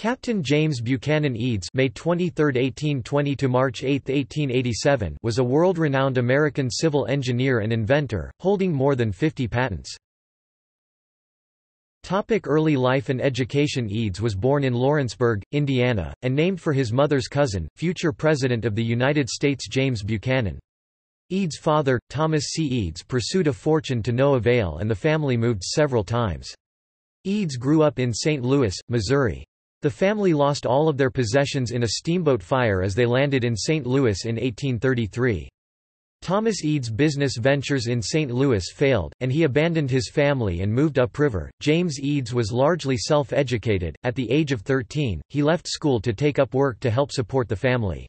Captain James Buchanan Eads May 23, 1820 to March 8, 1887 was a world-renowned American civil engineer and inventor, holding more than 50 patents. Topic early life and education Eads was born in Lawrenceburg, Indiana, and named for his mother's cousin, future President of the United States James Buchanan. Eads' father, Thomas C. Eads pursued a fortune to no avail and the family moved several times. Eads grew up in St. Louis, Missouri. The family lost all of their possessions in a steamboat fire as they landed in St. Louis in 1833. Thomas Eads' business ventures in St. Louis failed, and he abandoned his family and moved upriver. James Eads was largely self educated. At the age of 13, he left school to take up work to help support the family.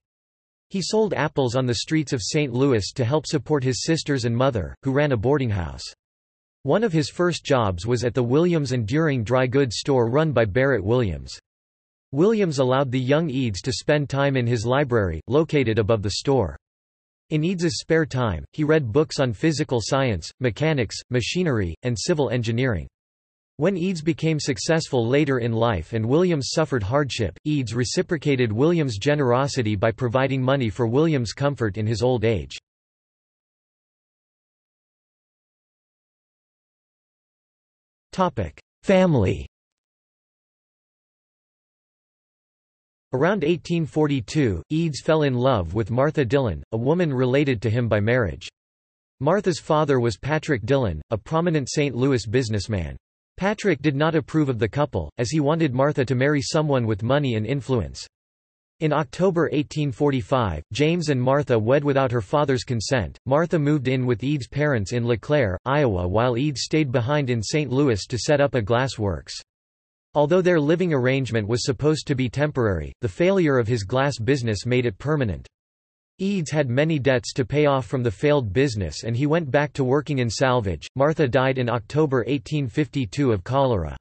He sold apples on the streets of St. Louis to help support his sisters and mother, who ran a boarding house. One of his first jobs was at the Williams and Deering dry goods store run by Barrett Williams. Williams allowed the young Eads to spend time in his library, located above the store. In Eads's spare time, he read books on physical science, mechanics, machinery, and civil engineering. When Eads became successful later in life and Williams suffered hardship, Eads reciprocated Williams' generosity by providing money for Williams' comfort in his old age. Family Around 1842, Eads fell in love with Martha Dillon, a woman related to him by marriage. Martha's father was Patrick Dillon, a prominent St. Louis businessman. Patrick did not approve of the couple, as he wanted Martha to marry someone with money and influence. In October 1845, James and Martha wed without her father's consent. Martha moved in with Eads' parents in LeClaire, Iowa while Eads stayed behind in St. Louis to set up a glass works. Although their living arrangement was supposed to be temporary, the failure of his glass business made it permanent. Eads had many debts to pay off from the failed business and he went back to working in salvage. Martha died in October 1852 of cholera.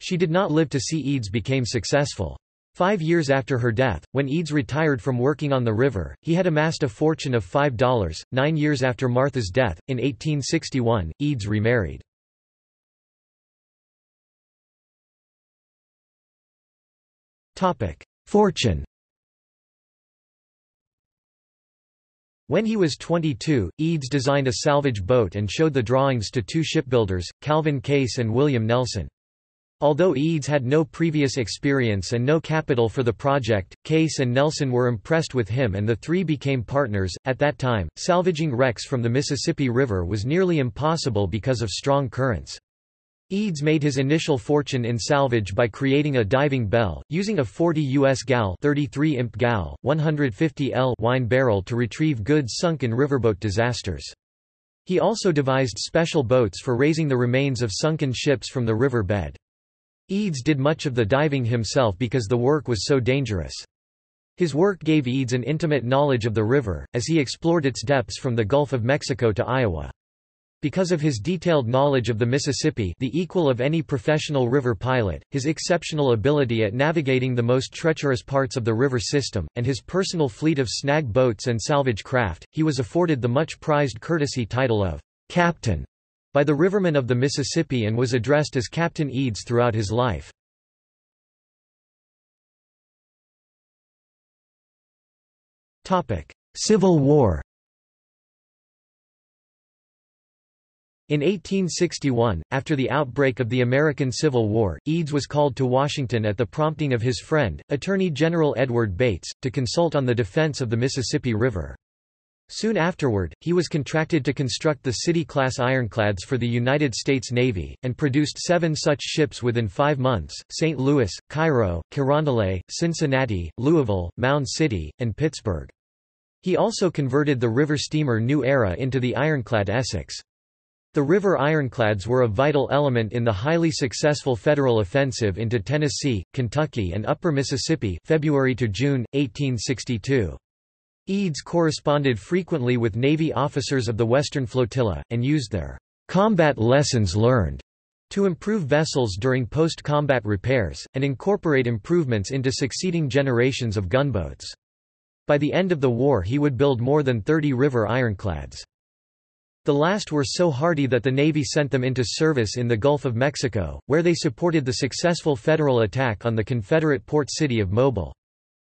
She did not live to see Eads became successful. Five years after her death, when Eads retired from working on the river, he had amassed a fortune of $5. Nine years after Martha's death, in 1861, Eads remarried. Fortune When he was 22, Eads designed a salvage boat and showed the drawings to two shipbuilders, Calvin Case and William Nelson. Although Eads had no previous experience and no capital for the project, Case and Nelson were impressed with him and the three became partners. At that time, salvaging wrecks from the Mississippi River was nearly impossible because of strong currents. Eads made his initial fortune in salvage by creating a diving bell, using a 40 US gal 33 imp gal, 150 L wine barrel to retrieve goods sunk in riverboat disasters. He also devised special boats for raising the remains of sunken ships from the river bed. Eads did much of the diving himself because the work was so dangerous. His work gave Eads an intimate knowledge of the river, as he explored its depths from the Gulf of Mexico to Iowa. Because of his detailed knowledge of the Mississippi the equal of any professional river pilot, his exceptional ability at navigating the most treacherous parts of the river system, and his personal fleet of snag boats and salvage craft, he was afforded the much prized courtesy title of «Captain» by the rivermen of the Mississippi and was addressed as Captain Eads throughout his life. Civil War In 1861, after the outbreak of the American Civil War, Eads was called to Washington at the prompting of his friend, Attorney General Edward Bates, to consult on the defense of the Mississippi River. Soon afterward, he was contracted to construct the City-class ironclads for the United States Navy, and produced seven such ships within five months, St. Louis, Cairo, Carondelet, Cincinnati, Louisville, Mound City, and Pittsburgh. He also converted the river steamer New Era into the ironclad Essex. The river ironclads were a vital element in the highly successful Federal offensive into Tennessee, Kentucky and Upper Mississippi February to June, 1862. Eads corresponded frequently with Navy officers of the Western Flotilla, and used their combat lessons learned to improve vessels during post-combat repairs, and incorporate improvements into succeeding generations of gunboats. By the end of the war he would build more than 30 river ironclads. The last were so hardy that the Navy sent them into service in the Gulf of Mexico, where they supported the successful Federal attack on the Confederate port city of Mobile.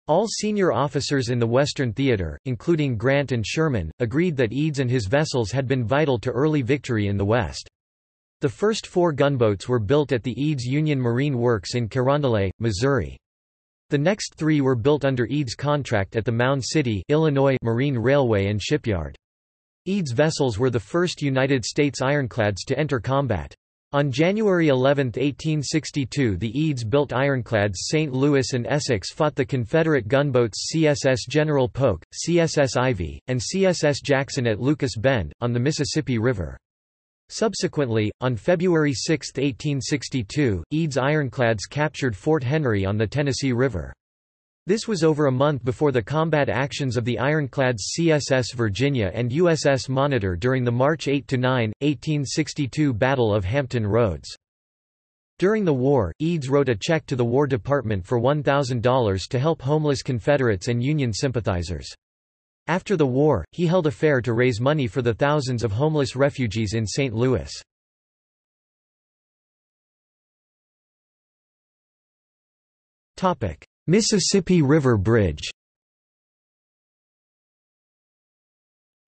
All senior officers in the Western Theater, including Grant and Sherman, agreed that Eads and his vessels had been vital to early victory in the West. The first four gunboats were built at the Eads Union Marine Works in Carondelet, Missouri. The next three were built under Eads' contract at the Mound City Illinois Marine Railway and Shipyard. Eads vessels were the first United States ironclads to enter combat. On January 11, 1862 the Eads-built ironclads St. Louis and Essex fought the Confederate gunboats CSS General Polk, CSS Ivy, and CSS Jackson at Lucas Bend, on the Mississippi River. Subsequently, on February 6, 1862, Eads ironclads captured Fort Henry on the Tennessee River. This was over a month before the combat actions of the ironclads CSS Virginia and USS Monitor during the March 8–9, 1862 Battle of Hampton Roads. During the war, Eads wrote a check to the War Department for $1,000 to help homeless Confederates and Union sympathizers. After the war, he held a fair to raise money for the thousands of homeless refugees in St. Louis. Topic: Mississippi River Bridge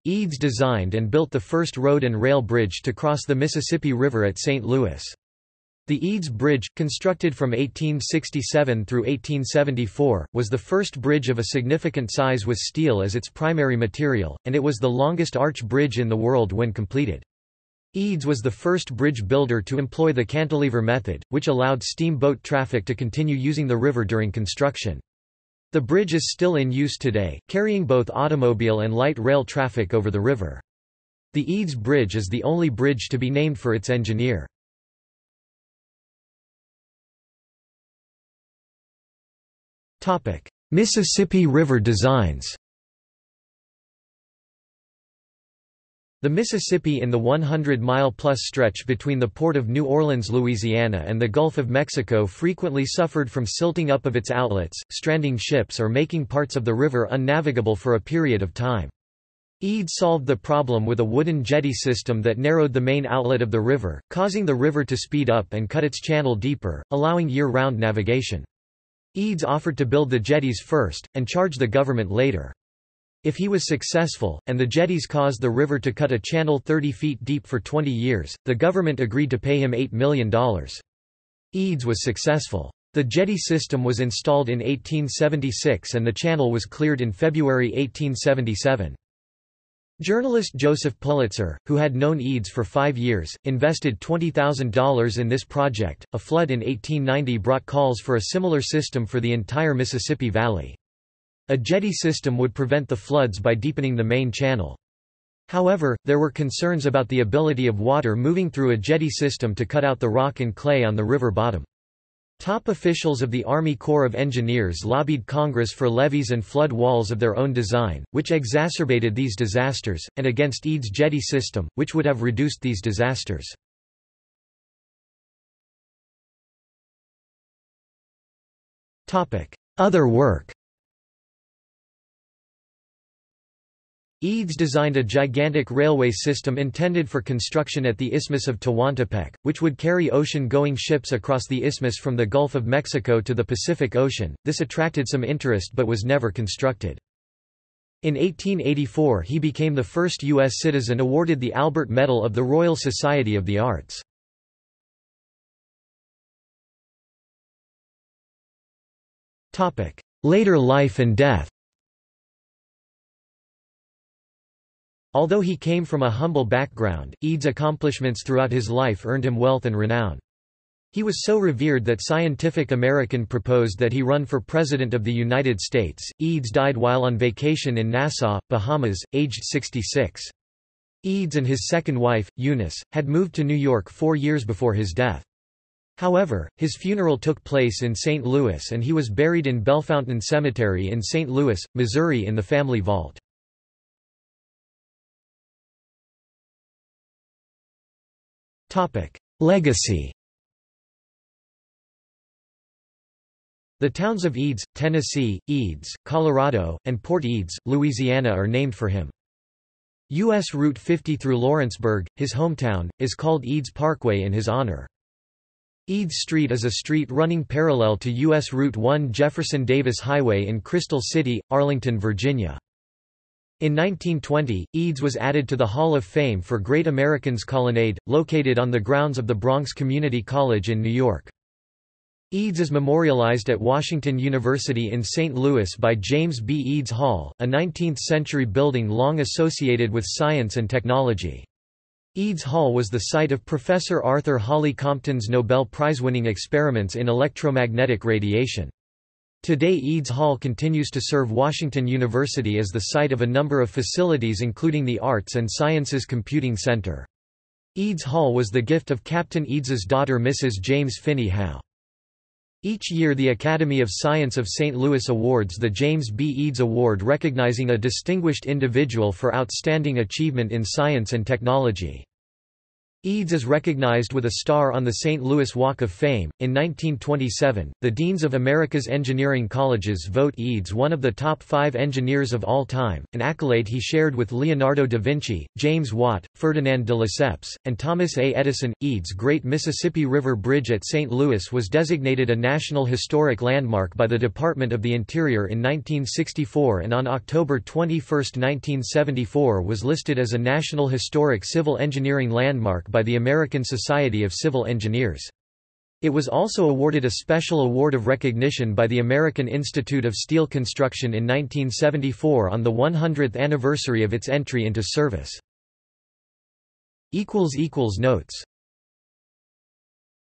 Eads designed and built the first road and rail bridge to cross the Mississippi River at St. Louis. The Eads Bridge, constructed from 1867 through 1874, was the first bridge of a significant size with steel as its primary material, and it was the longest arch bridge in the world when completed. Eads was the first bridge builder to employ the cantilever method, which allowed steamboat traffic to continue using the river during construction. The bridge is still in use today, carrying both automobile and light rail traffic over the river. The Eads Bridge is the only bridge to be named for its engineer. Mississippi River designs The Mississippi in the 100-mile-plus stretch between the port of New Orleans, Louisiana and the Gulf of Mexico frequently suffered from silting up of its outlets, stranding ships or making parts of the river unnavigable for a period of time. Eads solved the problem with a wooden jetty system that narrowed the main outlet of the river, causing the river to speed up and cut its channel deeper, allowing year-round navigation. Eads offered to build the jetties first, and charge the government later. If he was successful, and the jetties caused the river to cut a channel 30 feet deep for 20 years, the government agreed to pay him $8 million. Eads was successful. The jetty system was installed in 1876 and the channel was cleared in February 1877. Journalist Joseph Pulitzer, who had known Eads for five years, invested $20,000 in this project. A flood in 1890 brought calls for a similar system for the entire Mississippi Valley. A jetty system would prevent the floods by deepening the main channel. However, there were concerns about the ability of water moving through a jetty system to cut out the rock and clay on the river bottom. Top officials of the Army Corps of Engineers lobbied Congress for levees and flood walls of their own design, which exacerbated these disasters, and against Eads' jetty system, which would have reduced these disasters. Other work Eads designed a gigantic railway system intended for construction at the Isthmus of Tehuantepec, which would carry ocean-going ships across the isthmus from the Gulf of Mexico to the Pacific Ocean. This attracted some interest but was never constructed. In 1884 he became the first U.S. citizen awarded the Albert Medal of the Royal Society of the Arts. Later life and death Although he came from a humble background, Eads' accomplishments throughout his life earned him wealth and renown. He was so revered that Scientific American proposed that he run for President of the United States. Eads died while on vacation in Nassau, Bahamas, aged 66. Eads and his second wife, Eunice, had moved to New York four years before his death. However, his funeral took place in St. Louis and he was buried in Bellefontaine Cemetery in St. Louis, Missouri in the family vault. Legacy The towns of Eads, Tennessee, Eads, Colorado, and Port Eads, Louisiana are named for him. U.S. Route 50 through Lawrenceburg, his hometown, is called Eads Parkway in his honor. Eads Street is a street running parallel to U.S. Route 1 Jefferson Davis Highway in Crystal City, Arlington, Virginia. In 1920, Eads was added to the Hall of Fame for Great Americans Colonnade, located on the grounds of the Bronx Community College in New York. Eads is memorialized at Washington University in St. Louis by James B. Eads Hall, a 19th-century building long associated with science and technology. Eads Hall was the site of Professor Arthur Holly Compton's Nobel Prize-winning experiments in electromagnetic radiation. Today Eads Hall continues to serve Washington University as the site of a number of facilities including the Arts and Sciences Computing Center. Eads Hall was the gift of Captain Eads's daughter Mrs. James Finney Howe. Each year the Academy of Science of St. Louis awards the James B. Eads Award recognizing a distinguished individual for outstanding achievement in science and technology. Eads is recognized with a star on the St. Louis Walk of Fame. In 1927, the Deans of America's Engineering Colleges vote Eads one of the top five engineers of all time, an accolade he shared with Leonardo da Vinci, James Watt, Ferdinand de Lesseps, and Thomas A. Edison. Eads' Great Mississippi River Bridge at St. Louis was designated a National Historic Landmark by the Department of the Interior in 1964 and on October 21, 1974 was listed as a National Historic Civil Engineering Landmark by the American Society of Civil Engineers. It was also awarded a special award of recognition by the American Institute of Steel Construction in 1974 on the 100th anniversary of its entry into service. Notes